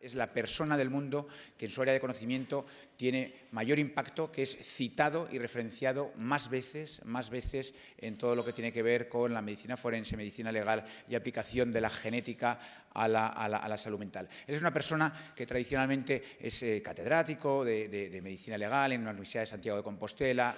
Es la persona del mundo que en su área de conocimiento tiene mayor impacto, que es citado y referenciado más veces, más veces en todo lo que tiene que ver con la medicina forense, medicina legal y aplicación de la genética a la, salud mental. es una persona que tradicionalmente es eh, catedrático de medicina legal en la Universidad de Santiago de Compostela,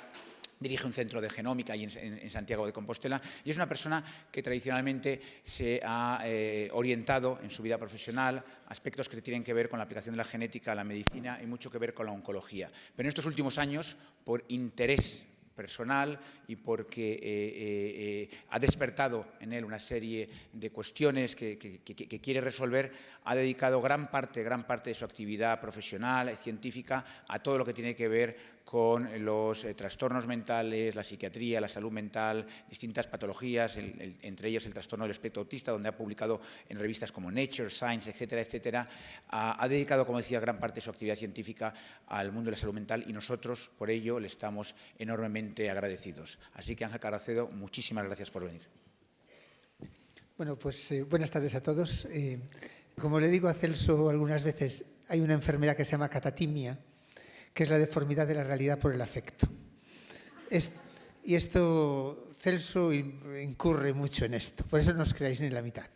dirige un centro de genómica en, en, Santiago de Compostela y es una persona que tradicionalmente se ha eh, orientado en su vida profesional aspectos que tienen que ver con la aplicación de la genética a la medicina y mucho que ver con la oncología. Pero en estos últimos años, por interés personal y porque eh, eh, ha despertado en él una serie de cuestiones que, quiere resolver, ha dedicado gran parte, gran parte de su actividad profesional, científica, a todo lo que tiene que ver con los eh, trastornos mentales, la psiquiatría, la salud mental, distintas patologías, entre ellas el trastorno del espectro autista, donde ha publicado en revistas como Nature, Science, etcétera, etcétera. Ha, dedicado, como decía, gran parte de su actividad científica al mundo de la salud mental y nosotros, por ello, le estamos enormemente agradecidos. Así que, Ángel Caracedo, muchísimas gracias por venir. Bueno, pues eh, buenas tardes a todos. Eh, como le digo a Celso algunas veces, hay una enfermedad que se llama catatimia, que es la deformidad de la realidad por el afecto. y esto, Celso incurre mucho en esto, por eso no os creáis ni la mitad.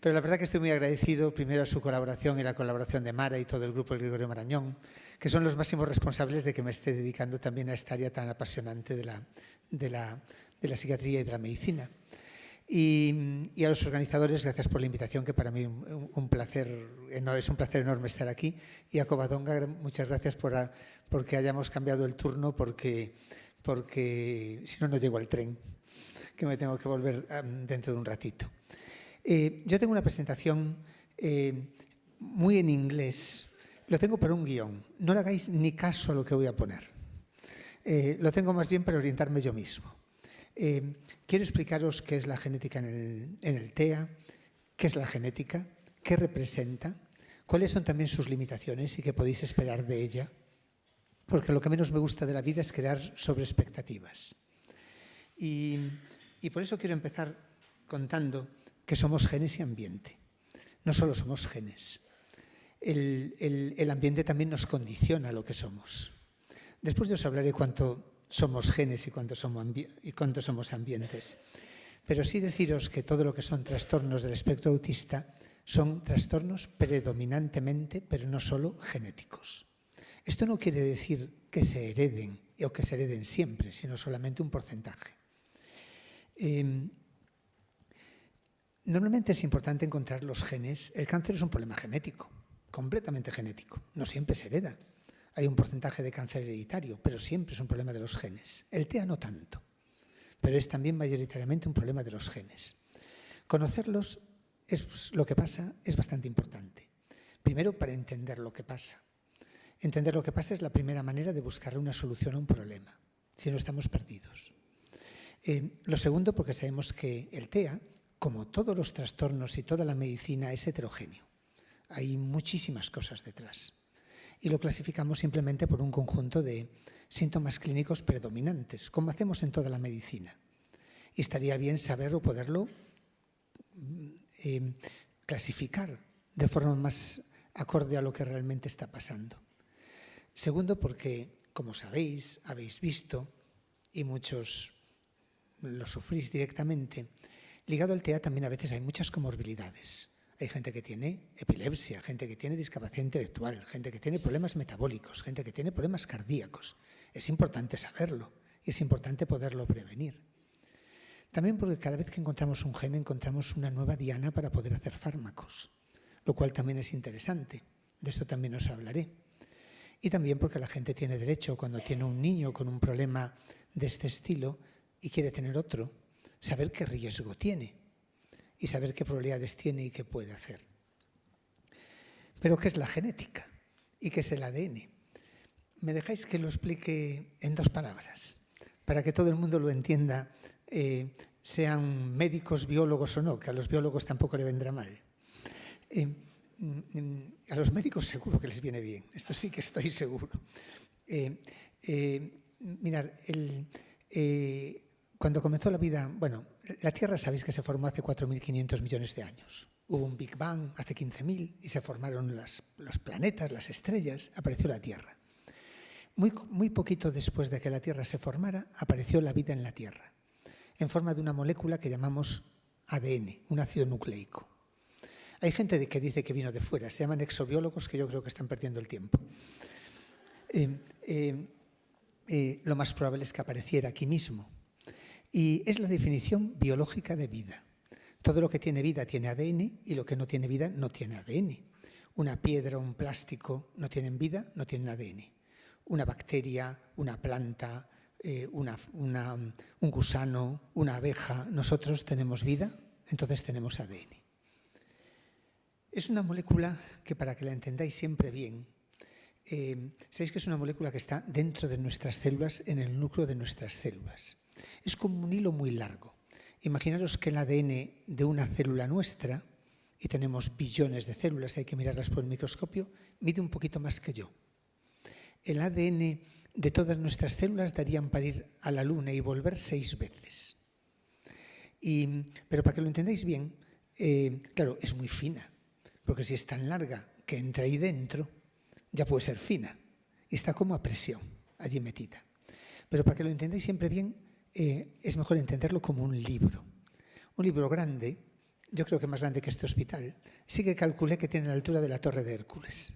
Pero la verdad que estoy muy agradecido primero a su colaboración y la colaboración de Mara y todo el grupo del Gregorio Marañón, que son los máximos responsables de que me esté dedicando también a esta área tan apasionante de la, de de la psiquiatría y de la medicina. Y, a los organizadores, gracias por la invitación, que para mí un, placer, es un placer enorme estar aquí. Y a Covadonga, muchas gracias por porque hayamos cambiado el turno, porque, porque si no, no llego al tren, que me tengo que volver dentro de un ratito. Eh, yo tengo una presentación eh, muy en inglés, lo tengo para un guion, no le hagáis ni caso a lo que voy a poner. Eh, lo tengo más bien para orientarme yo mismo. Eh, quiero explicaros qué es la genética en el, TEA, qué es la genética, qué representa, cuáles son también sus limitaciones y qué podéis esperar de ella, porque lo que menos me gusta de la vida es crear sobre expectativas. Y, por eso quiero empezar contando que somos genes y ambiente. No solo somos genes. el ambiente también nos condiciona lo que somos. Después de os hablaré cuánto somos genes y cuántos somos, y somos ambientes. Pero sí deciros que todo lo que son trastornos del espectro autista son trastornos predominantemente, pero no solo genéticos. Esto no quiere decir que se hereden o que se hereden siempre, sino solamente un porcentaje. Em, normalmente es importante encontrar los genes. El cáncer es un problema genético, completamente genético. No siempre se hereda. Hay un porcentaje de cáncer hereditario, pero siempre es un problema de los genes. El TEA no tanto, pero es también mayoritariamente un problema de los genes. Conocerlos, es lo que pasa, es bastante importante. Primero, para entender lo que pasa. Entender lo que pasa es la primera manera de buscar una solución a un problema, si no estamos perdidos. Eh, lo segundo, porque sabemos que el TEA, como todos los trastornos y toda la medicina, es heterogéneo. Hay muchísimas cosas detrás y lo clasificamos simplemente por un conjunto de síntomas clínicos predominantes, como hacemos en toda la medicina. Y estaría bien saberlo, poderlo mm, eh, clasificar de forma más acorde a lo que realmente está pasando. Segundo, porque, como sabéis, habéis visto, y muchos lo sufrís directamente, ligado al TEA también a veces hay muchas comorbilidades. Hay gente que tiene epilepsia, gente que tiene discapacidad intelectual, gente que tiene problemas metabólicos, gente que tiene problemas cardíacos. Es importante saberlo y es importante poderlo prevenir. También porque cada vez que encontramos un gen encontramos una nueva diana para poder hacer fármacos, lo cual también es interesante. De eso también os hablaré. Y también porque la gente tiene derecho, cuando tiene un niño con un problema de este estilo y quiere tener otro, saber qué riesgo tiene y saber qué probabilidades tiene y qué puede hacer. Pero ¿qué es la genética? ¿Y qué es el ADN? ¿Me dejáis que lo explique en dos palabras? Para que todo el mundo lo entienda, eh, sean médicos, biólogos o no, que a los biólogos tampoco le vendrá mal. Eh, mm, a los médicos seguro que les viene bien, esto sí que estoy seguro. Eh, mirar, cuando comenzó la vida, bueno, la Tierra sabéis que se formó hace 4.500 millones de años. Hubo un Big Bang hace 15.000 y se formaron los planetas, las estrellas, apareció la Tierra. Muy, muy poquito después de que la Tierra se formara, apareció la vida en la Tierra, en forma de una molécula que llamamos ADN, un ácido nucleico. Hay gente que dice que vino de fuera, se llaman exobiólogos que yo creo que están perdiendo el tiempo. Eh, eh, eh, lo más probable es que apareciera aquí mismo, y es la definición biológica de vida. Todo lo que tiene vida tiene ADN y lo que no tiene vida no tiene ADN. Una piedra, un plástico no tienen vida, no tienen ADN. Una bacteria, una planta, eh, un gusano, una abeja, nosotros tenemos vida, entonces tenemos ADN. Es una molécula que para que la entendáis siempre bien, eh, sabéis que es una molécula que está dentro de nuestras células, en el núcleo de nuestras células. Es como un hilo muy largo. Imaginaros que el ADN de una célula nuestra, y tenemos billones de células, hay que mirarlas por el microscopio, mide un poquito más que yo. El ADN de todas nuestras células darían para ir a la Luna y volver seis veces. pero para que lo entendáis bien, eh, claro, es muy fina, porque si es tan larga que entra ahí dentro, ya puede ser fina, y está como a presión allí metida. Pero para que lo entendáis siempre bien, eh, es mejor entenderlo como un libro. Un libro grande, yo creo que más grande que este hospital, sí que calculé que tiene la altura de la Torre de Hércules.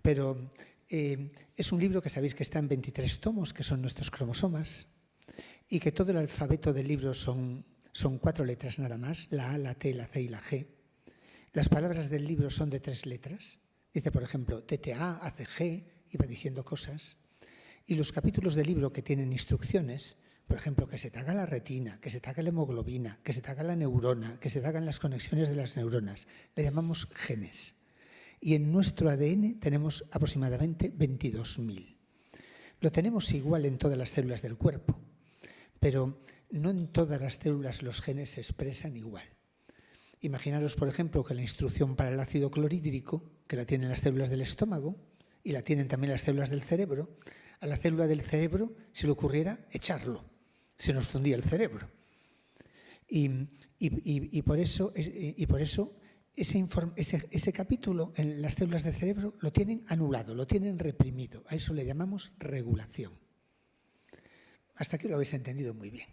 Pero eh, es un libro que sabéis que está en 23 tomos, que son nuestros cromosomas, y que todo el alfabeto del libro son, son cuatro letras nada más, la A, la T, la C y la G. Las palabras del libro son de tres letras. Dice, por ejemplo, TTA, ACG, iba diciendo cosas. Y los capítulos del libro que tienen instrucciones por ejemplo, que se te haga la retina, que se te haga la hemoglobina, que se te haga la neurona, que se te hagan las conexiones de las neuronas. Le llamamos genes. Y en nuestro ADN tenemos aproximadamente 22.000. Lo tenemos igual en todas las células del cuerpo, pero no en todas las células los genes se expresan igual. Imaginaros, por ejemplo, que la instrucción para el ácido clorhídrico, que la tienen las células del estómago y la tienen también las células del cerebro, a la célula del cerebro se le ocurriera echarlo se nos fundía el cerebro. Y, por eso, y por eso ese, ese, capítulo en las células del cerebro lo tienen anulado, lo tienen reprimido. A eso le llamamos regulación. Hasta aquí lo habéis entendido muy bien.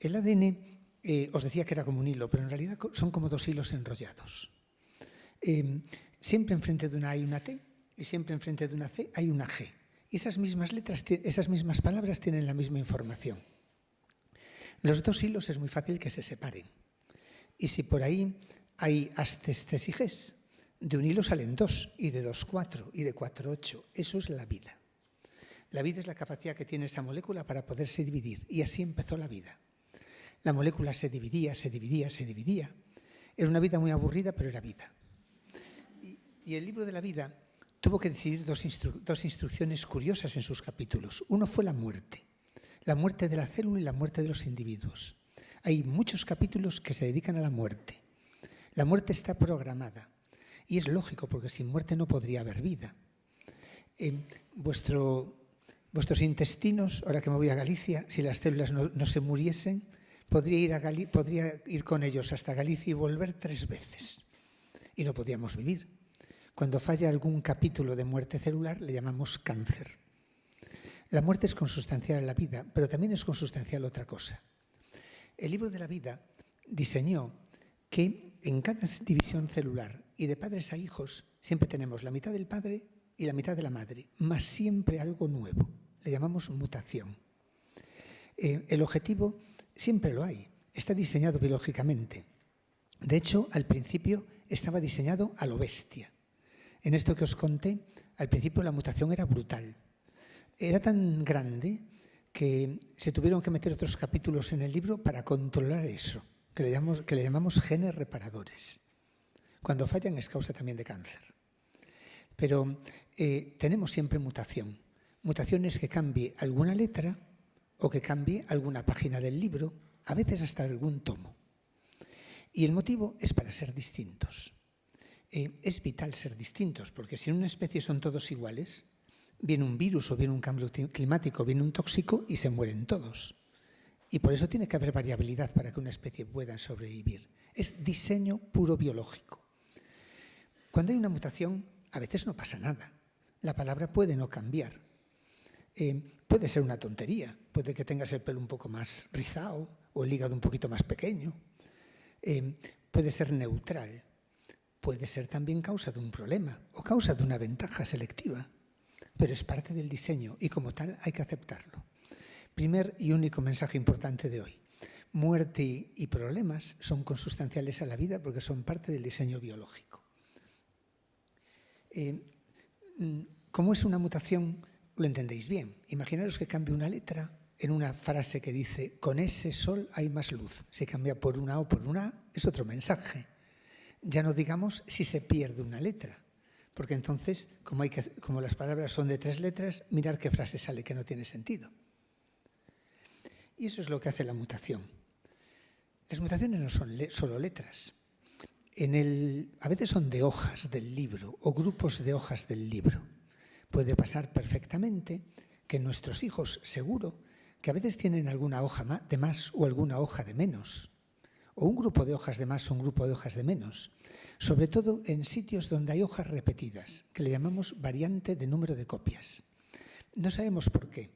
El ADN eh, os decía que era como un hilo, pero en realidad son como dos hilos enrollados. Eh, siempre enfrente de una A hay una T y siempre enfrente de una C hay una G. Y esas mismas letras, esas mismas palabras tienen la misma información. Los dos hilos es muy fácil que se separen. Y si por ahí hay astes, y ges, de un hilo salen dos, y de dos cuatro, y de cuatro ocho. Eso es la vida. La vida es la capacidad que tiene esa molécula para poderse dividir. Y así empezó la vida. La molécula se dividía, se dividía, se dividía. Era una vida muy aburrida, pero era vida. Y, el libro de la vida tuvo que decidir dos, dos instrucciones curiosas en sus capítulos. Uno fue la muerte la muerte de la célula y la muerte de los individuos. Hay muchos capítulos que se dedican a la muerte. La muerte está programada y es lógico porque sin muerte no podría haber vida. vuestros intestinos, ahora que me voy a Galicia, si las células no, se muriesen, podría ir, a podría ir con ellos hasta Galicia y volver tres veces. Y no podíamos vivir. Cuando falla algún capítulo de muerte celular le llamamos cáncer. La muerte es consustancial a la vida, pero también es consustancial otra cosa. El libro de la vida diseñó que en cada división celular y de padres a hijos siempre tenemos la mitad del padre y la mitad de la madre, más siempre algo nuevo. Le llamamos mutación. Eh, el objetivo siempre lo hay, está diseñado biológicamente. De hecho, al principio estaba diseñado a lo bestia. En esto que os conté, al principio la mutación era brutal era tan grande que se tuvieron que meter otros capítulos en el libro para controlar eso, que le llamamos, que le llamamos genes reparadores. Cuando fallan es causa también de cáncer. Pero eh, tenemos siempre mutación. Mutación es que cambie alguna letra o que cambie alguna página del libro, a veces hasta algún tomo. Y el motivo es para ser distintos. Eh, es vital ser distintos, porque si en una especie son todos iguales, viene un virus o viene un cambio climático, viene un tóxico y se mueren todos. Y por eso tiene que haber variabilidad para que una especie pueda sobrevivir. Es diseño puro biológico. Cuando hay una mutación, a veces no pasa nada. La palabra puede no cambiar. Eh, puede ser una tontería. Puede que tengas el pelo un poco más rizado o el hígado un poquito más pequeño. Eh, puede ser neutral. Puede ser también causa de un problema o causa de una ventaja selectiva. Pero es parte del diseño y como tal hay que aceptarlo. Primer y único mensaje importante de hoy. Muerte y problemas son consustanciales a la vida porque son parte del diseño biológico. Eh, mm, como es una mutación, lo entendéis bien. Imaginaros que cambie una letra en una frase que dice, con ese sol hay más luz. Si cambia por una O por una es otro mensaje. Ya no digamos si se pierde una letra, porque entonces, como, las palabras son de tres letras, mirar qué frase sale que no tiene sentido. Y eso es lo que hace la mutación. Las mutaciones no son solo letras. A veces son de hojas del libro o grupos de hojas del libro. Puede pasar perfectamente que nuestros hijos, seguro, que a veces tienen alguna hoja de más o alguna hoja de menos, o un grupo de hojas de más o un grupo de hojas de menos, sobre todo en sitios donde hay hojas repetidas, que le llamamos variante de número de copias. No sabemos por qué,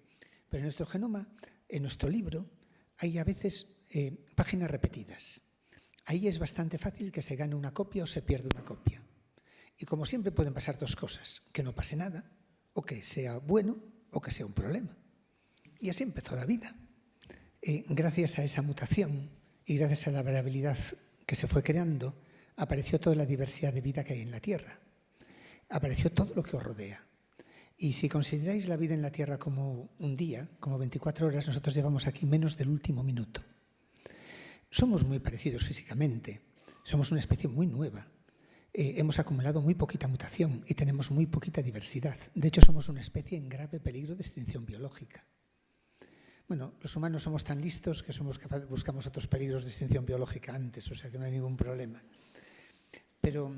pero en nuestro genoma en nuestro libro hay a veces eh, páginas repetidas. Ahí es bastante fácil que se gane una copia o se pierda una copia. Y como siempre pueden pasar dos cosas, que no pase nada, o que sea bueno, o que sea un problema. Y así empezó la vida. Eh, gracias a esa mutación y gracias a la variabilidad que se fue creando, apareció toda la diversidad de vida que hay en la Tierra. Apareció todo lo que os rodea. Y si consideráis la vida en la Tierra como un día, como 24 horas, nosotros llevamos aquí menos del último minuto. Somos muy parecidos físicamente, somos una especie muy nueva. Eh, hemos acumulado muy poquita mutación y tenemos muy poquita diversidad. De hecho, somos una especie en grave peligro de extinción biológica. Bueno, los humanos somos tan listos que somos capaces, buscamos otros peligros de extinción biológica antes, o sea que no hay ningún problema. Pero,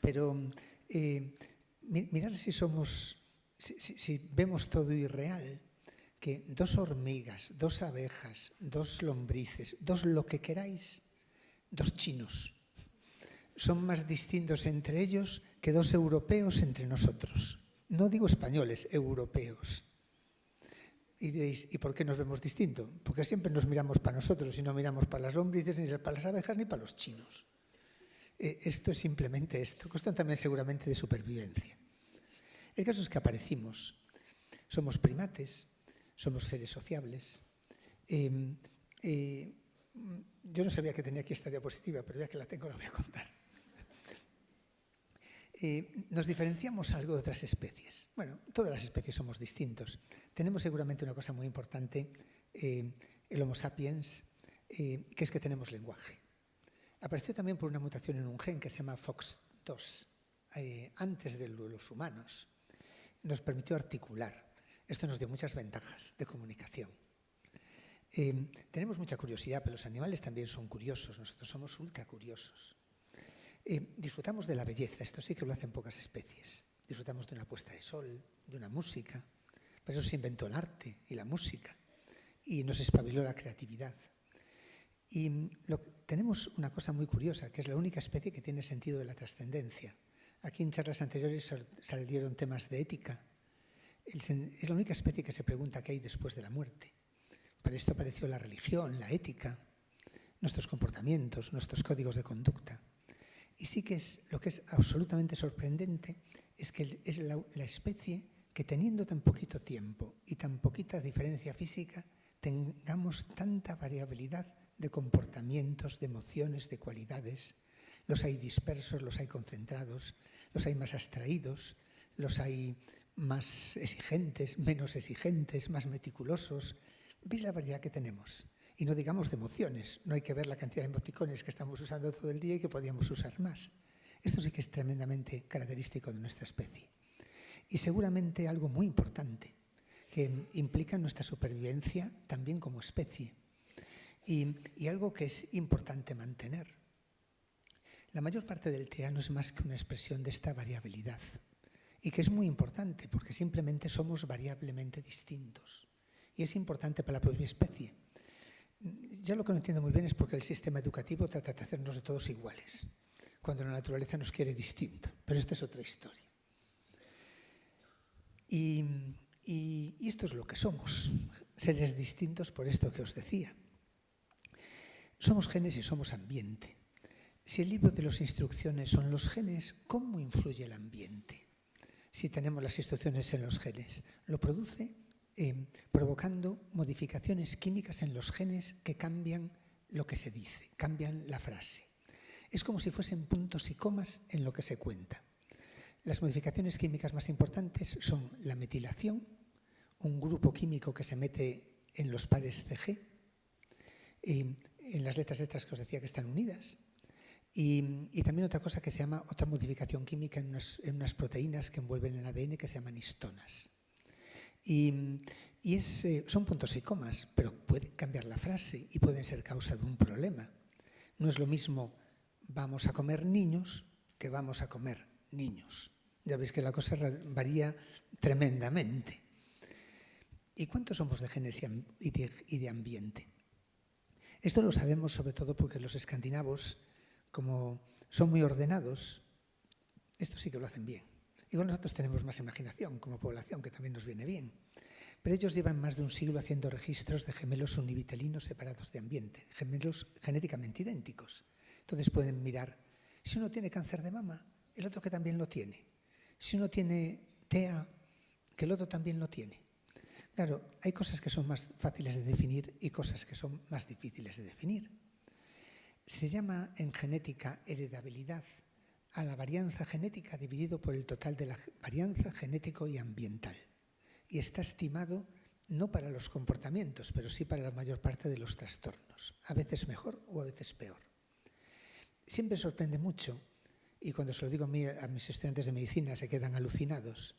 pero eh, mirar si somos, si, vemos todo irreal, que dos hormigas, dos abejas, dos lombrices, dos lo que queráis, dos chinos, son más distintos entre ellos que dos europeos entre nosotros. No digo españoles, europeos. Y diréis, ¿y por qué nos vemos distinto? Porque siempre nos miramos para nosotros y no miramos para las lombrices, ni para las abejas, ni para los chinos. Eh, esto es simplemente esto. Cuestión también seguramente de supervivencia. El caso es que aparecimos. Somos primates, somos seres sociables. Em, eh, yo no sabía que tenía aquí esta diapositiva, pero ya que la tengo la voy a contar. Eh, nos diferenciamos algo de otras especies. Bueno, todas las especies somos distintos. Tenemos seguramente una cosa muy importante, el Homo sapiens, que es que tenemos lenguaje. Apareció también por una mutación en un gen que se llama FOX2, eh, antes de los humanos. Nos permitió articular. Esto nos dio muchas ventajas de comunicación. Eh, tenemos mucha curiosidad, pero los animales también son curiosos. Nosotros somos ultra curiosos. Eh, disfrutamos de la belleza. Esto sí que lo hacen pocas especies. Disfrutamos de una puesta de sol, de una música. Por eso se inventó el arte y la música. Y nos espabiló la creatividad. Y tenemos una cosa muy curiosa, que es la única especie que tiene sentido de la trascendencia. Aquí en charlas anteriores salieron temas de ética. Es la única especie que se pregunta qué hay después de la muerte. Para esto apareció la religión, la ética, nuestros comportamientos, nuestros códigos de conducta. Y sí que es lo que es absolutamente sorprendente es que es la, la especie que teniendo tan poquito tiempo y tan poquita diferencia física, tengamos tanta variabilidad de comportamientos, de emociones, de cualidades. Los hay dispersos, los hay concentrados, los hay más abstraídos, los hay más exigentes, menos exigentes, más meticulosos. ¿Veis la variedad que tenemos? Y no digamos de emociones, no hay que ver la cantidad de emoticones que estamos usando todo el día y que podríamos usar más. Esto sí que es tremendamente característico de nuestra especie. Y seguramente algo muy importante, que implica nuestra supervivencia también como especie y, algo que es importante mantener. La mayor parte del TEA no es más que una expresión de esta variabilidad y que es muy importante porque simplemente somos variablemente distintos y es importante para la propia especie. Ya lo que no entiendo muy bien es porque el sistema educativo trata de hacernos de todos iguales, cuando la naturaleza nos quiere distinto. Pero esta es otra historia. Y, y esto es lo que somos, seres distintos por esto que os decía. Somos genes y somos ambiente. Si el libro de las instrucciones son los genes, ¿cómo influye el ambiente? Si tenemos las instrucciones en los genes, lo produce eh, provocando modificaciones químicas en los genes que cambian lo que se dice, cambian la frase. Es como si fuesen puntos y comas en lo que se cuenta. Las modificaciones químicas más importantes son la metilación, un grupo químico que se mete en los pares CG, eh, en las letras estas que os decía que están unidas, y, también otra cosa que se llama otra modificación química en unas, proteínas que envuelven el ADN que se llaman histonas. Y, eh, son puntos y comas, pero pueden cambiar la frase y pueden ser causa de un problema. No es lo mismo vamos a comer niños que vamos a comer niños. Ya veis que la cosa varía tremendamente. ¿Y cuántos somos de genes y de ambiente? Esto lo sabemos sobre todo porque los escandinavos, como son muy ordenados, esto sí que lo hacen bien. Igual nosotros tenemos más imaginación como población, que también nos viene bien. Pero ellos llevan más de un siglo haciendo registros de gemelos univitelinos separados de ambiente, gemelos genéticamente idénticos. Entonces pueden mirar, si uno tiene cáncer de mama, el otro que también lo tiene. Si uno tiene TEA, que el otro también lo tiene. Claro, hay cosas que son más fáciles de definir y cosas que son más difíciles de definir. Se llama en genética heredabilidad a la varianza genética dividido por el total de la varianza genético y ambiental. Y está estimado no para los comportamientos, pero sí para la mayor parte de los trastornos, a veces mejor o a veces peor. Siempre sorprende mucho, y cuando se lo digo a, mis estudiantes de medicina se quedan alucinados,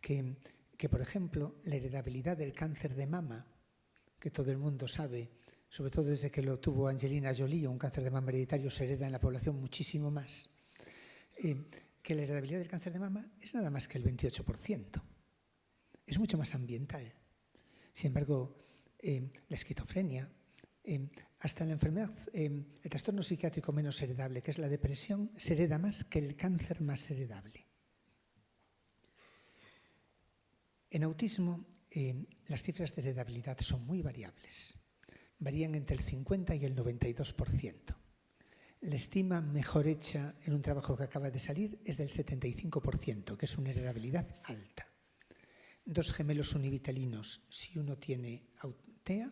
que que, por ejemplo, la heredabilidad del cáncer de mama, que todo el mundo sabe, sobre todo desde que lo tuvo Angelina Jolie, un cáncer de mama hereditario se hereda en la población muchísimo más, eh, que la heredabilidad del cáncer de mama es nada más que el 28%. Es mucho más ambiental. Sin embargo, eh, la esquizofrenia, eh, hasta la enfermedad, el trastorno psiquiátrico menos heredable, que es la depresión, se hereda más que el cáncer más heredable. En autismo, eh, las cifras de heredabilidad son muy variables. Varían entre el 50 y el 92%. La estima mejor hecha en un trabajo que acaba de salir es del 75%, que es una heredabilidad alta. Dos gemelos univitelinos, si uno tiene TEA,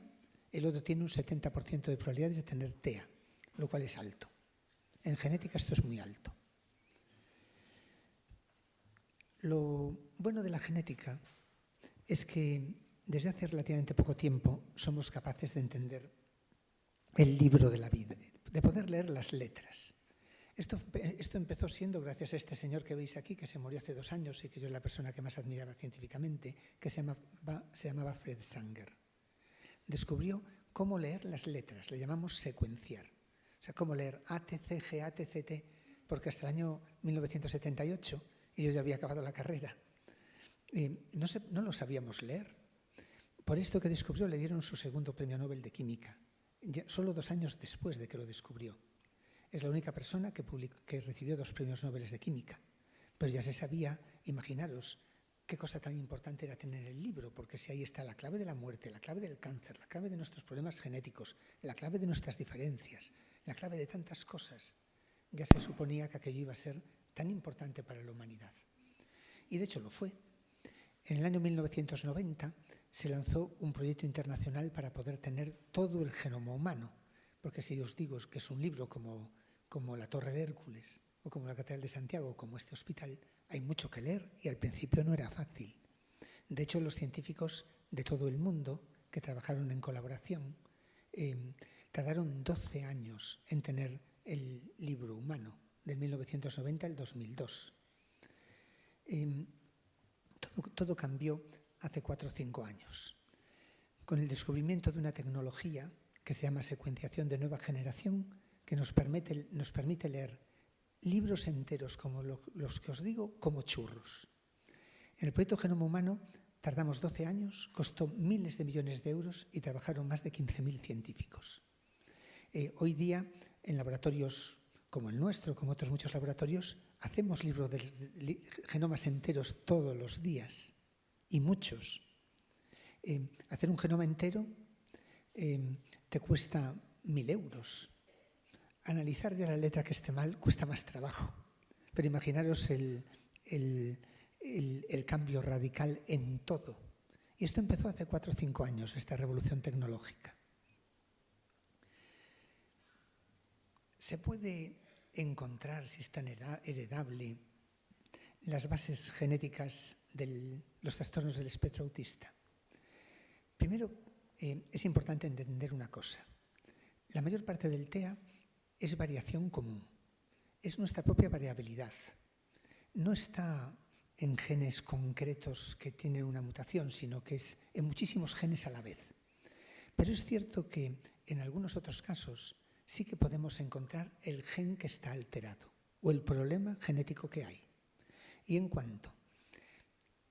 el otro tiene un 70% de probabilidades de tener TEA, lo cual es alto. En genética esto es muy alto. Lo bueno de la genética es que desde hace relativamente poco tiempo somos capaces de entender el libro de la vida, de poder leer las letras. Esto, empezó siendo gracias a este señor que veis aquí, que se murió hace dos años y que yo es la persona que más admiraba científicamente, que se llamaba, se Fred Sanger. Descubrió cómo leer las letras, le llamamos secuenciar. O sea, cómo leer A, T, C, G, A, T, C, T, porque hasta el año 1978, y yo ya había acabado la carrera, no, no lo sabíamos leer. Por esto que descubrió le dieron su segundo premio Nobel de Química, solo dos años después de que lo descubrió. Es la única persona que, recibió dos premios Nobel de Química. Pero ya se sabía, imaginaros, qué cosa tan importante era tener el libro, porque si ahí está la clave de la muerte, la clave del cáncer, la clave de nuestros problemas genéticos, la clave de nuestras diferencias, la clave de tantas cosas, ya se suponía que aquello iba a ser tan importante para la humanidad. Y de hecho lo fue. En el año 1990 se lanzó un proyecto internacional para poder tener todo el genoma humano, porque si os digo que es un libro como, como La Torre de Hércules o como la Catedral de Santiago, como este hospital, hay mucho que leer y al principio no era fácil. De hecho, los científicos de todo el mundo que trabajaron en colaboración eh, tardaron 12 años en tener el libro humano, del 1990 al 2002. Todo, cambió hace cuatro o cinco años, con el descubrimiento de una tecnología que se llama secuenciación de nueva generación, que nos permite, leer libros enteros como los que os digo, como churros. En el proyecto Genoma Humano tardamos 12 años, costó miles de millones de euros y trabajaron más de 15.000 científicos. Eh, hoy día, en laboratorios como el nuestro, como otros muchos laboratorios, hacemos libros de genomas enteros todos los días, y muchos. Eh, hacer un genoma entero eh, te cuesta mil euros. Analizar ya la letra que esté mal cuesta más trabajo. Pero imaginaros el, el, cambio radical en todo. Y esto empezó hace cuatro o cinco años, esta revolución tecnológica. Se puede encontrar, si es tan heredable, las bases genéticas de los trastornos del espectro autista. Primero, eh, es importante entender una cosa. La mayor parte del TEA es variación común, es nuestra propia variabilidad. No está en genes concretos que tienen una mutación, sino que es en muchísimos genes a la vez. Pero es cierto que en algunos otros casos sí que podemos encontrar el gen que está alterado o el problema genético que hay. Y en cuanto,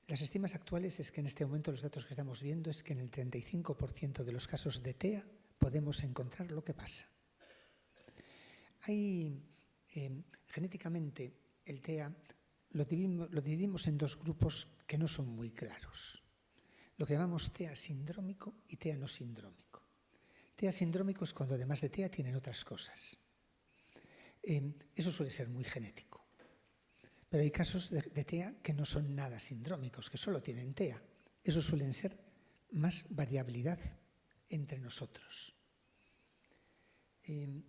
las estimas actuales es que en este momento los datos que estamos viendo es que en el 35% de los casos de TEA podemos encontrar lo que pasa. Hay, eh, genéticamente, el TEA lo dividimos, en dos grupos que no son muy claros. Lo que llamamos TEA sindrómico y TEA no sindrómico. TEA sindrómico es cuando además de TEA tienen otras cosas. Em, eso suele ser muy genético. Pero hay casos de, TEA que no son nada sindrómicos, que solo tienen TEA. Eso suelen ser más variabilidad entre nosotros. Em,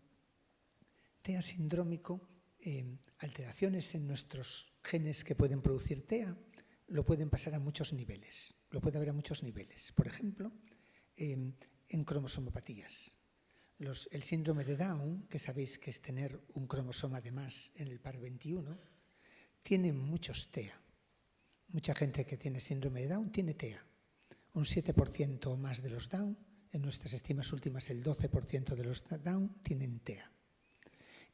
TEA sindrómico, em, alteraciones en nuestros genes que pueden producir TEA lo pueden pasar a muchos niveles, lo puede haber a muchos niveles. Por ejemplo, em, en cromosomopatías. el síndrome de Down, que sabéis que es tener un cromosoma de más en el par 21, tiene muchos TEA. Mucha gente que tiene síndrome de Down tiene TEA. Un 7% o más de los Down, en nuestras estimas últimas el 12% de los Down tienen TEA.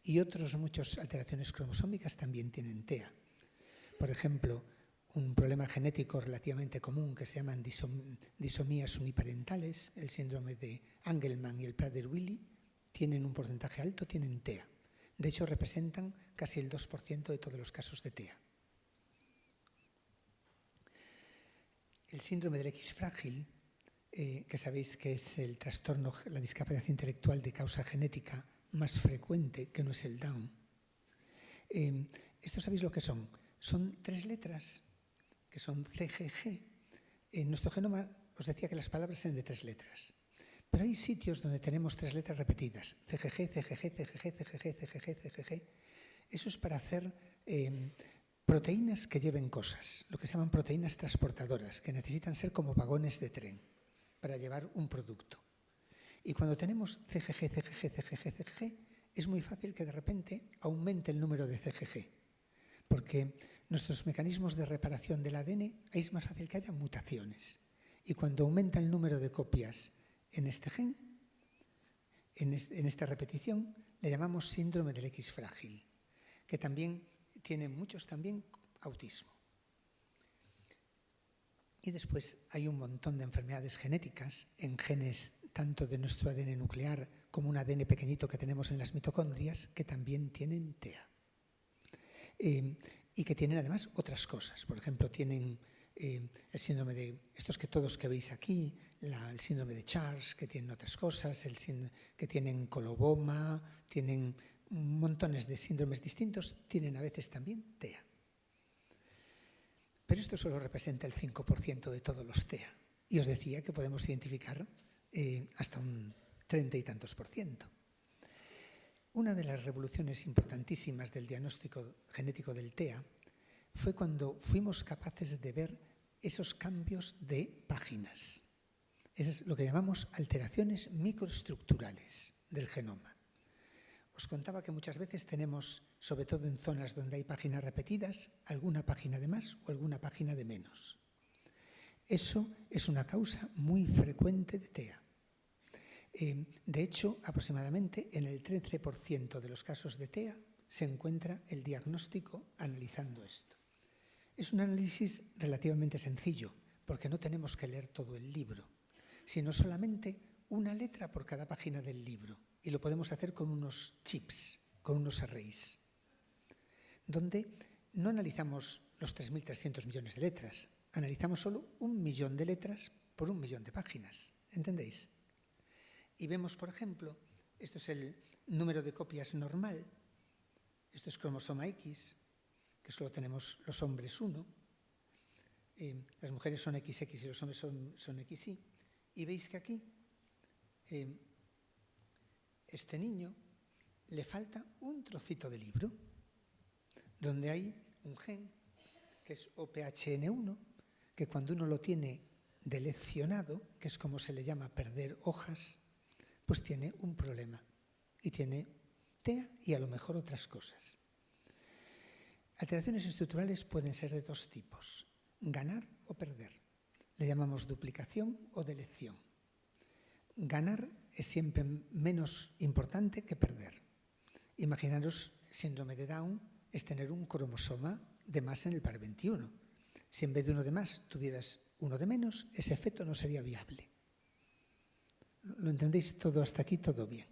Y otras muchas alteraciones cromosómicas también tienen TEA. Por ejemplo, un problema genético relativamente común que se llaman disomías uniparentales, el síndrome de Angelman y el Prader-Willi, tienen un porcentaje alto, tienen TEA. De hecho, representan casi el 2% de todos los casos de TEA. El síndrome del X frágil, eh, que sabéis que es el trastorno, la discapacidad intelectual de causa genética más frecuente, que no es el Down. Eh, ¿Esto sabéis lo que son? Son tres letras, que son CGG. En nuestro genoma os decía que las palabras eran de tres letras. Pero hay sitios donde tenemos tres letras repetidas. CGG, CGG, CGG, CGG, CGG, CGG. Eso es para hacer em, proteínas que lleven cosas, lo que se llaman proteínas transportadoras, que necesitan ser como vagones de tren para llevar un producto. Y cuando tenemos CGG, CGG, CGG, CGG, es muy fácil que de repente aumente el número de CGG, porque nuestros mecanismos de reparación del ADN, es más fácil que haya mutaciones. Y cuando aumenta el número de copias en este gen, en, esta repetición, le llamamos síndrome del X frágil, que también tiene muchos también autismo. Y después hay un montón de enfermedades genéticas en genes tanto de nuestro ADN nuclear como un ADN pequeñito que tenemos en las mitocondrias que también tienen TEA. Eh, y que tienen además otras cosas. Por ejemplo, tienen eh, el síndrome de, estos que todos que veis aquí, el síndrome de Charles, que tienen otras cosas, el que tienen coloboma, tienen montones de síndromes distintos, tienen a veces también TEA. Pero esto solo representa el 5% de todos los TEA. Y os decía que podemos identificar eh, hasta un treinta y tantos por ciento. Una de las revoluciones importantísimas del diagnóstico genético del TEA fue cuando fuimos capaces de ver esos cambios de páginas. Eso es lo que llamamos alteraciones microestructurales del genoma. Os contaba que muchas veces tenemos, sobre todo en zonas donde hay páginas repetidas, alguna página de más o alguna página de menos. Eso es una causa muy frecuente de TEA. Eh, de hecho, aproximadamente en el 13% de los casos de TEA se encuentra el diagnóstico analizando esto. Es un análisis relativamente sencillo, porque no tenemos que leer todo el libro, sino solamente una letra por cada página del libro. Y lo podemos hacer con unos chips, con unos arrays, donde no analizamos los 3.300 millones de letras, analizamos solo un millón de letras por un millón de páginas. ¿Entendéis? Y vemos, por ejemplo, esto es el número de copias normal, esto es cromosoma X, que solo tenemos los hombres uno, eh, las mujeres son XX y los hombres son, son XY, y veis que aquí eh, este niño le falta un trocito de libro, donde hay un gen, que es OPHN1, que cuando uno lo tiene deleccionado, que es como se le llama perder hojas, pues tiene un problema y tiene TEA y a lo mejor otras cosas. Alteraciones estructurales pueden ser de dos tipos, ganar o perder. Le llamamos duplicación o delección. Ganar es siempre menos importante que perder. Imaginaros, síndrome de Down es tener un cromosoma de más en el par 21. Si en vez de uno de más tuvieras uno de menos, ese efecto no sería viable. ¿Lo entendéis todo hasta aquí? Todo bien.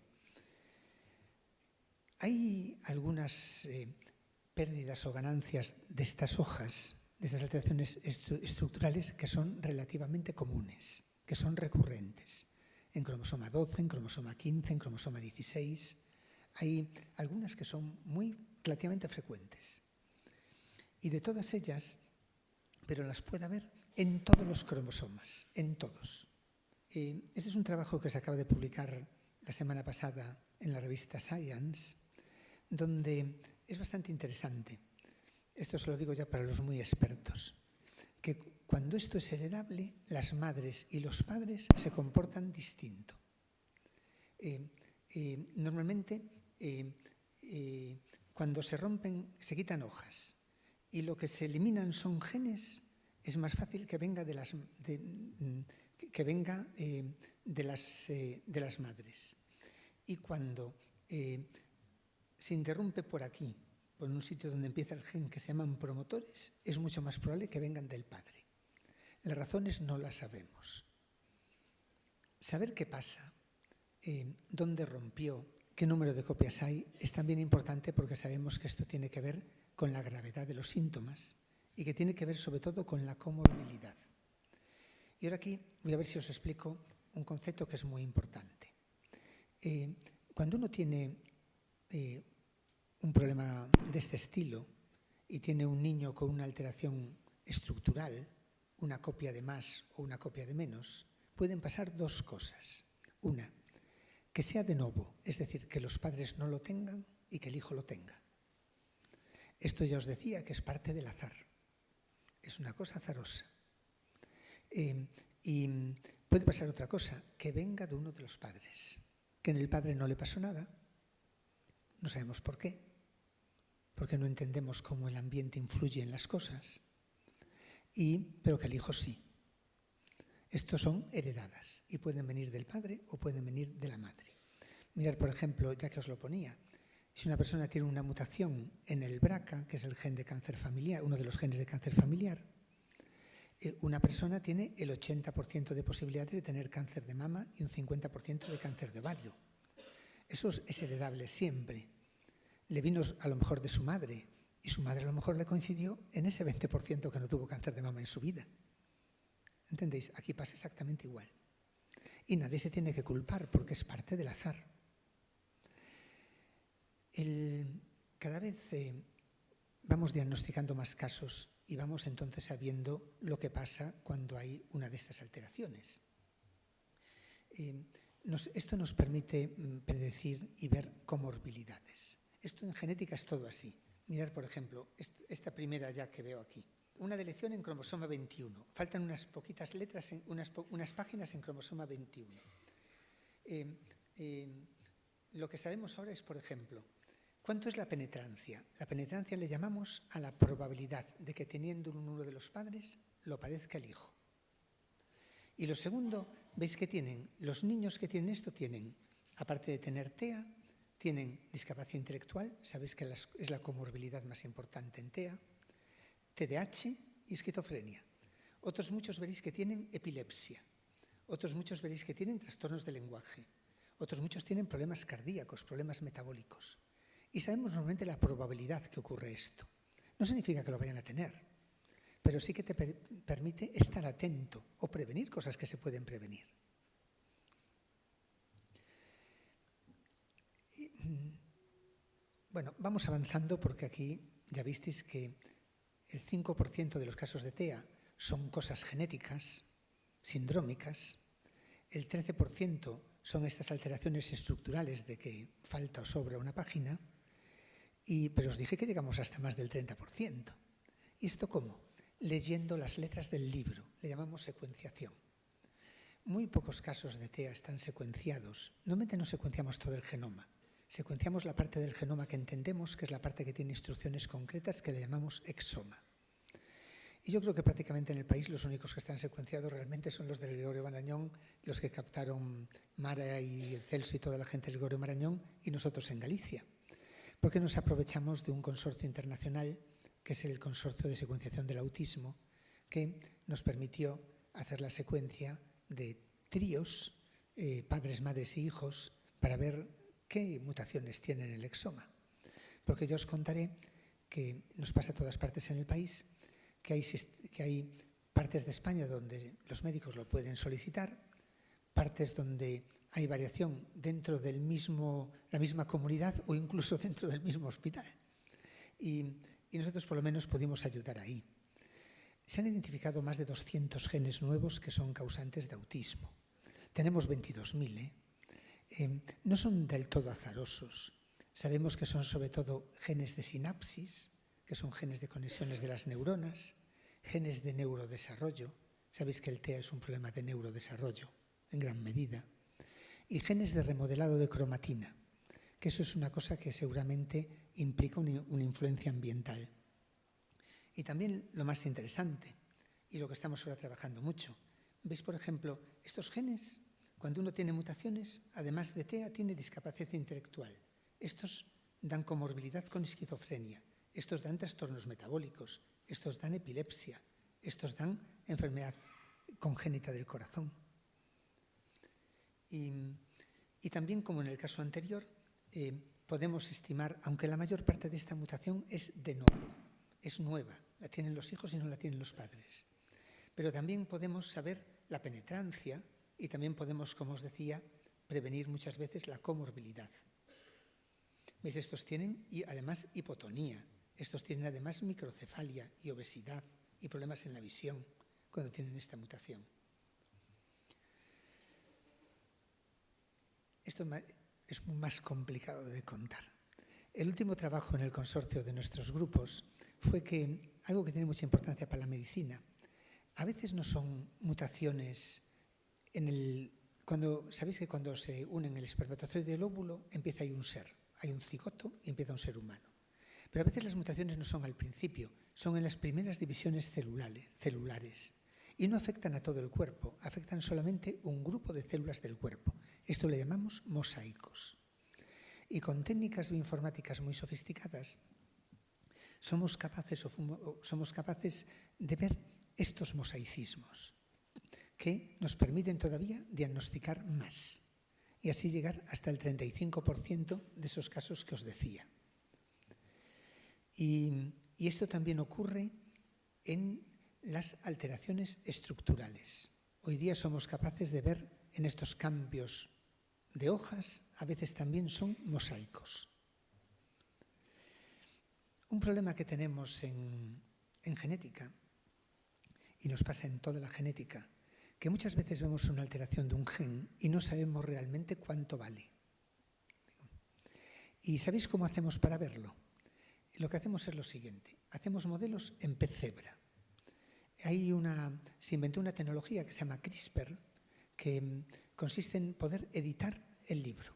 Hay algunas eh, pérdidas o ganancias de estas hojas, de estas alteraciones estructurales que son relativamente comunes, que son recurrentes. En cromosoma 12, en cromosoma 15, en cromosoma 16. Hay algunas que son muy relativamente frecuentes. Y de todas ellas, pero las puede haber en todos los cromosomas, en todos. Eh, este es un trabajo que se acaba de publicar la semana pasada en la revista Science, donde es bastante interesante. Esto se lo digo ya para los muy expertos, que cuando esto es heredable, las madres y los padres se comportan distinto. Eh, eh, normalmente, cuando se rompen, se quitan hojas y lo que se eliminan son genes, es más fácil que venga de las, que venga, eh, de, las, eh, de, las, madres. Y cuando eh, se interrumpe por aquí, por un sitio donde empieza el gen que se llaman promotores, es mucho más probable que vengan del padre. Las razones no las sabemos. Saber qué pasa, dónde rompió, qué número de copias hay, es también importante porque sabemos que esto tiene que ver con la gravedad de los síntomas y que tiene que ver sobre todo con la comorbilidad. Y ahora aquí voy a ver si os explico un concepto que es muy importante. Eh, cuando uno tiene eh, un problema de este estilo y tiene un niño con una alteración estructural, una copia de más o una copia de menos, pueden pasar dos cosas. Una, que sea de nuevo, es decir, que los padres no lo tengan y que el hijo lo tenga. Esto ya os decía que es parte del azar. Es una cosa azarosa. Eh, y puede pasar otra cosa, que venga de uno de los padres, que en el padre no le pasó nada, no sabemos por qué, porque no entendemos cómo el ambiente influye en las cosas, y, pero que el hijo sí. Estos son heredadas y pueden venir del padre o pueden venir de la madre. Mirar, por ejemplo, ya que os lo ponía, si una persona tiene una mutación en el BRCA, que es el gen de cáncer familiar, uno de los genes de cáncer familiar, eh, una persona tiene el 80% de posibilidades de tener cáncer de mama y un 50% de cáncer de ovario. Eso es heredable siempre. Le vino a lo mejor de su madre y su madre a lo mejor le coincidió en ese 20% que no tuvo cáncer de mama en su vida. ¿Entendéis? Aquí pasa exactamente igual. Y nadie se tiene que culpar porque es parte del azar. cada vez eh, vamos diagnosticando más casos y vamos entonces sabiendo lo que pasa cuando hay una de estas alteraciones. Eh, esto nos permite mm, predecir y ver comorbilidades. Esto en genética es todo así. Mirar, por ejemplo, esta primera ya que veo aquí una delección en cromosoma 21. Faltan unas poquitas letras, unas, páginas en cromosoma 21. Eh, eh, lo que sabemos ahora es, por ejemplo, ¿cuánto es la penetrancia? La penetrancia le llamamos a la probabilidad de que teniendo uno de los padres lo padezca el hijo. Y lo segundo, veis que tienen, los niños que tienen esto tienen, aparte de tener TEA, tienen discapacidad intelectual, sabéis que es la comorbilidad más importante en TEA, TDAH y esquizofrenia. Otros muchos veréis que tienen epilepsia. Otros muchos veréis que tienen trastornos de lenguaje. Otros muchos tienen problemas cardíacos, problemas metabólicos. Y sabemos normalmente la probabilidad que ocurre esto. No significa que lo vayan a tener, pero sí que te permite estar atento o prevenir cosas que se pueden prevenir. Bueno, vamos avanzando porque aquí ya visteis que el 5% de los casos de TEA son cosas genéticas, sindrómicas, el 13% son estas alteraciones estructurales de que falta o sobra una página, y, pero os dije que llegamos hasta más del 30%. ¿Y esto cómo? Leyendo las letras del libro, le llamamos secuenciación. Muy pocos casos de TEA están secuenciados. Normalmente no secuenciamos todo el genoma. Secuenciamos la parte del genoma que entendemos, que es la parte que tiene instrucciones concretas, que le llamamos exoma. Y yo creo que prácticamente en el país los únicos que están secuenciados realmente son los del Gregorio Marañón, los que captaron Mara y Celso y toda la gente del Gregorio Marañón, y nosotros en Galicia. Porque nos aprovechamos de un consorcio internacional, que es el Consorcio de Secuenciación del Autismo, que nos permitió hacer la secuencia de tríos, eh, padres, madres y hijos, para ver qué mutaciones tienen el exoma. Porque yo os contaré que nos pasa a todas partes en el país que hay, que hay partes de España donde los médicos lo pueden solicitar, partes donde hay variación dentro de la misma comunidad o incluso dentro del mismo hospital. Y, y, nosotros por lo menos pudimos ayudar ahí. Se han identificado más de 200 genes nuevos que son causantes de autismo. Tenemos 22.000. ¿eh? Eh, no son del todo azarosos. Sabemos que son sobre todo genes de sinapsis, que son genes de conexiones de las neuronas, genes de neurodesarrollo, sabéis que el TEA es un problema de neurodesarrollo en gran medida, y genes de remodelado de cromatina, que eso es una cosa que seguramente implica una influencia ambiental. Y también lo más interesante, y lo que estamos ahora trabajando mucho, veis por ejemplo, estos genes, cuando uno tiene mutaciones, además de TEA, tiene discapacidad intelectual. Estos dan comorbilidad con esquizofrenia, estos dan trastornos metabólicos, estos dan epilepsia, estos dan enfermedad congénita del corazón. Y, también, como en el caso anterior, eh, podemos estimar, aunque la mayor parte de esta mutación es de nuevo, es nueva, la tienen los hijos y no la tienen los padres. Pero también podemos saber la penetrancia y también podemos, como os decía, prevenir muchas veces la comorbilidad. Estos tienen y además hipotonía, estos tienen además microcefalia y obesidad y problemas en la visión cuando tienen esta mutación. Esto es más complicado de contar. El último trabajo en el consorcio de nuestros grupos fue que algo que tiene mucha importancia para la medicina, a veces no son mutaciones Cuando, Sabéis que cuando se unen el espermatozoide y el óvulo empieza ahí un ser, hay un cigoto y empieza un ser humano. Pero a veces las mutaciones no son al principio, son en las primeras divisiones celulares, y no afectan a todo el cuerpo, afectan solamente un grupo de células del cuerpo. Esto le llamamos mosaicos. Y con técnicas bioinformáticas muy sofisticadas somos capaces de ver estos mosaicismos que nos permiten todavía diagnosticar más y así llegar hasta el 35% de esos casos que os decía. Y, esto también ocurre en las alteraciones estructurales. Hoy día somos capaces de ver en estos cambios de hojas, a veces también son mosaicos. Un problema que tenemos en, en, genética, y nos pasa en toda la genética, que muchas veces vemos una alteración de un gen y no sabemos realmente cuánto vale. ¿Y sabéis cómo hacemos para verlo? lo que hacemos es lo siguiente, hacemos modelos en pez cebra. Hay una, se inventó una tecnología que se llama CRISPR, que mm, consiste en poder editar el libro.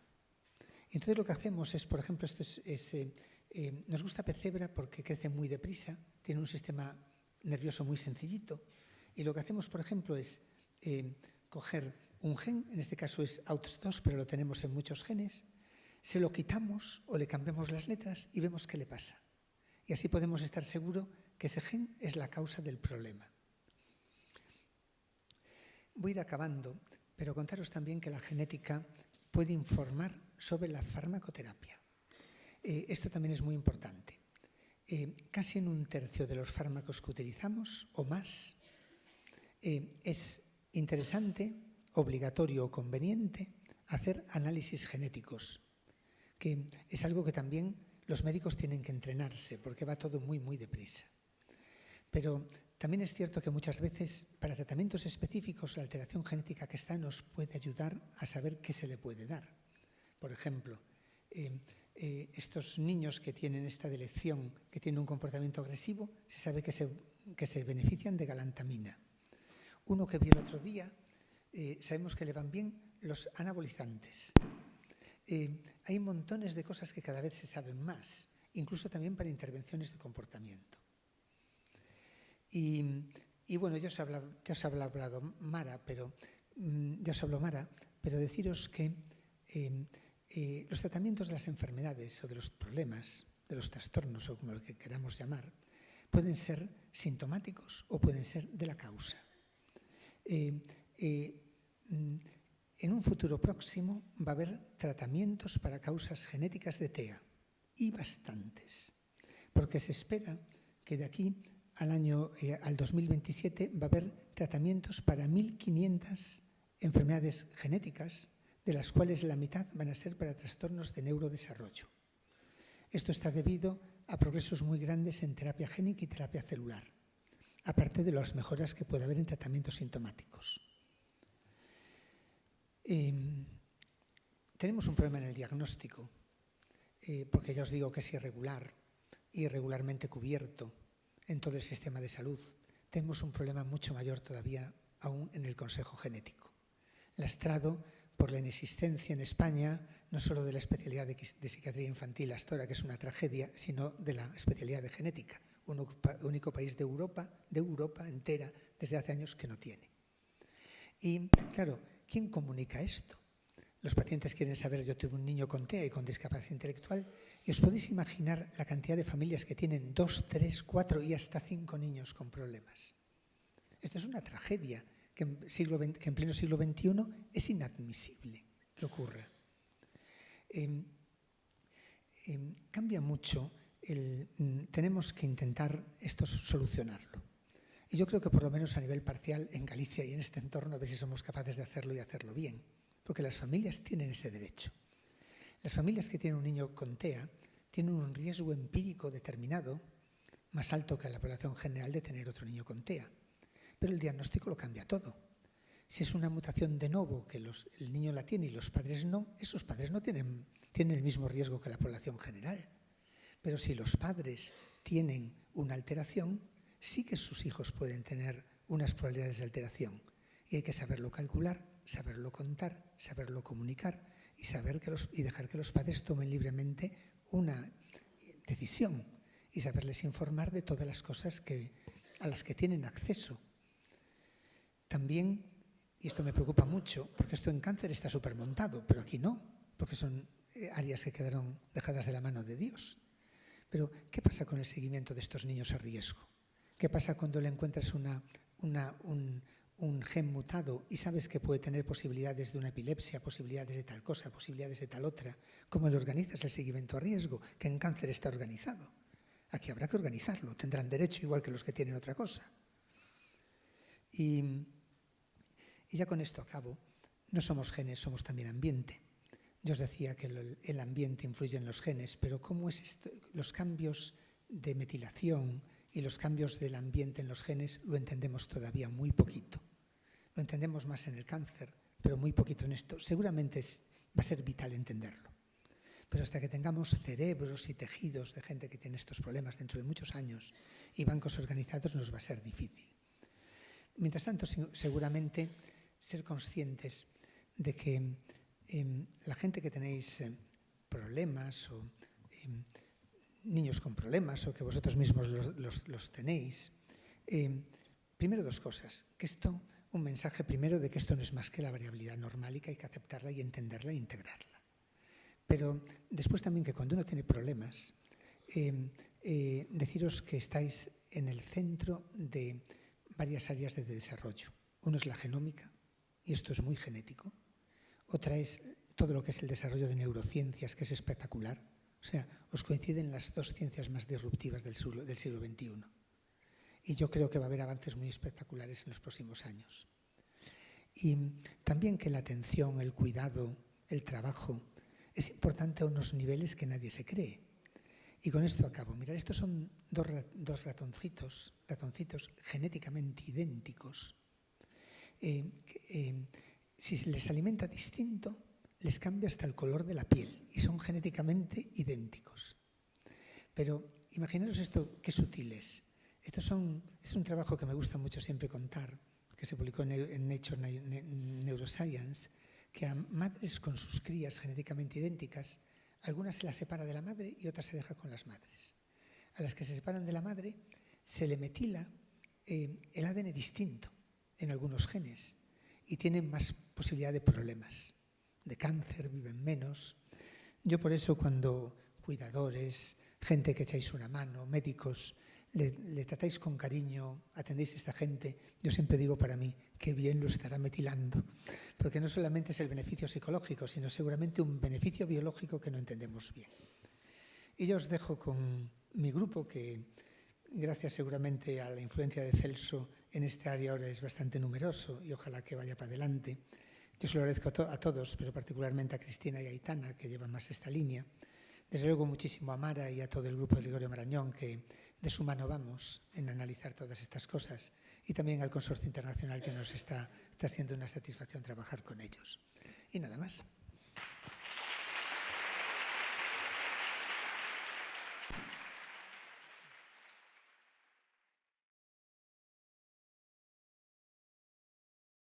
Entonces lo que hacemos es, por ejemplo, esto es, eh, eh, nos gusta pez cebra porque crece muy deprisa, tiene un sistema nervioso muy sencillito, y lo que hacemos, por ejemplo, es coger un gen, en este caso es AUTS2, pero lo tenemos en muchos genes, se lo quitamos o le cambiamos las letras y vemos qué le pasa y así podemos estar seguros que ese gen es la causa del problema. voy a ir acabando, pero contaros también que la genética puede informar sobre la farmacoterapia. Eh, esto también es muy importante. Eh, casi en un tercio de los fármacos que utilizamos o más eh, es interesante, obligatorio o conveniente hacer análisis genéticos, que es algo que también los médicos tienen que entrenarse porque va todo muy, muy deprisa. Pero también es cierto que muchas veces para tratamientos específicos la alteración genética que está nos puede ayudar a saber qué se le puede dar. Por ejemplo, eh, eh, estos niños que tienen esta delección, que tienen un comportamiento agresivo, se sabe que se, que se benefician de galantamina. Uno que vi el otro día, eh, sabemos que le van bien los anabolizantes. hay montones de cosas que cada vez se saben más, incluso también para intervenciones de comportamiento. Y, bueno, ya os, ha hablado, Mara, pero mm, ya os habló Mara, pero deciros que eh, los tratamientos de las enfermedades o de los problemas, de los trastornos o como lo que queramos llamar, pueden ser sintomáticos o pueden ser de la causa. Eh, eh, mm, en un futuro próximo va a haber tratamientos para causas genéticas de TEA y bastantes, porque se espera que de aquí al año eh, al 2027 va a haber tratamientos para 1.500 enfermedades genéticas, de las cuales la mitad van a ser para trastornos de neurodesarrollo. Esto está debido a progresos muy grandes en terapia génica y terapia celular, aparte de las mejoras que puede haber en tratamientos sintomáticos. Em, tenemos un problema en el diagnóstico, eh, porque ya os digo que es irregular, irregularmente cubierto, en todo el sistema de salud. Tenemos un problema mucho mayor todavía aún en el Consejo Genético, lastrado por la inexistencia en España no solo de la especialidad de, psiquiatría infantil hasta ahora, que es una tragedia, sino de la especialidad de genética, un único país de Europa, de Europa entera, desde hace años que no tiene. Y claro, ¿quién comunica esto? Los pacientes quieren saber, yo tuve un niño con TEA y con discapacidad intelectual, y os podéis imaginar la cantidad de familias que tienen dos, tres, cuatro y hasta cinco niños con problemas. Esto es una tragedia que en, pleno siglo XXI es inadmisible que ocurra. Em, em, cambia mucho, mm, tenemos que intentar esto solucionarlo. Y yo creo que por lo menos a nivel parcial en Galicia y en este entorno a ver si somos capaces de hacerlo y hacerlo bien porque las familias tienen ese derecho. Las familias que tienen un niño con TEA tienen un riesgo empírico determinado más alto que la población general de tener otro niño con TEA. Pero el diagnóstico lo cambia todo. Si es una mutación de novo que el niño la tiene y los padres no, esos padres no tienen, tienen el mismo riesgo que la población general. Pero si los padres tienen una alteración, sí que sus hijos pueden tener unas probabilidades de alteración. Y hay que saberlo calcular saberlo contar, saberlo comunicar y, saber que los, y dejar que los padres tomen libremente una decisión y saberles informar de todas las cosas a las que tienen acceso. También, y esto me preocupa mucho, porque esto en cáncer está supermontado, pero aquí no, porque son eh, áreas que quedaron dejadas de la mano de Dios. Pero, ¿qué pasa con el seguimiento de estos niños a riesgo? ¿Qué pasa cuando le encuentras un, un gen mutado y sabes que puede tener posibilidades de una epilepsia, posibilidades de tal cosa, posibilidades de tal otra, ¿cómo le organizas el seguimiento a riesgo? Que en cáncer está organizado. Aquí habrá que organizarlo, tendrán derecho igual que los que tienen otra cosa. Y, ya con esto acabo. No somos genes, somos también ambiente. Yo os decía que el, ambiente influye en los genes, pero ¿cómo es esto? los cambios de metilación, y los cambios del ambiente en los genes lo entendemos todavía muy poquito. Lo entendemos más en el cáncer, pero muy poquito en esto. Seguramente va a ser vital entenderlo. Pero hasta que tengamos cerebros y tejidos de gente que tiene estos problemas dentro de muchos años y bancos organizados nos va a ser difícil. Mientras tanto, seguramente ser conscientes de que em, la gente que tenéis em, problemas o em, niños con problemas o que vosotros mismos los, tenéis. Eh, primero dos cosas, que esto, un mensaje primero de que esto no es más que la variabilidad normal y que hay que aceptarla y entenderla e integrarla. Pero después también que cuando uno tiene problemas, eh, eh, deciros que estáis en el centro de varias áreas de desarrollo. Uno es la genómica, y esto es muy genético. Otra es todo lo que es el desarrollo de neurociencias, que es espectacular. O sea, os coinciden las dos ciencias más disruptivas del siglo, XXI. Y yo creo que va a haber avances muy espectaculares en los próximos años. Y también que la atención, el cuidado, el trabajo, es importante a unos niveles que nadie se cree. Y con esto acabo. Mirad, estos son dos, dos ratoncitos, ratoncitos genéticamente idénticos. Eh, eh, si se les alimenta distinto, les cambia hasta el color de la piel y son genéticamente idénticos. Pero imaginaros esto, qué sutil es. Esto son, es un trabajo que me gusta mucho siempre contar, que se publicó en Nature Neuroscience, que a madres con sus crías genéticamente idénticas, algunas se las separa de la madre y otras se deja con las madres. A las que se separan de la madre se le metila eh, el ADN distinto en algunos genes y tienen más posibilidad de problemas, de cáncer, viven menos. Yo por eso cuando cuidadores, gente que echáis una mano, médicos, le, tratáis con cariño, atendéis a esta gente, yo siempre digo para mí, qué bien lo estará metilando, porque no solamente es el beneficio psicológico, sino seguramente un beneficio biológico que no entendemos bien. Y yo os dejo con mi grupo, que gracias seguramente a la influencia de Celso en este área ahora es bastante numeroso y ojalá que vaya para adelante. Yo se lo agradezco a, todos, pero particularmente a Cristina y a Aitana, que llevan más esta línea. Desde luego muchísimo a Mara y a todo el grupo de Gregorio Marañón, que de su mano vamos en analizar todas estas cosas y también al Consorcio Internacional que nos está, está siendo una satisfacción trabajar con ellos. Y nada más.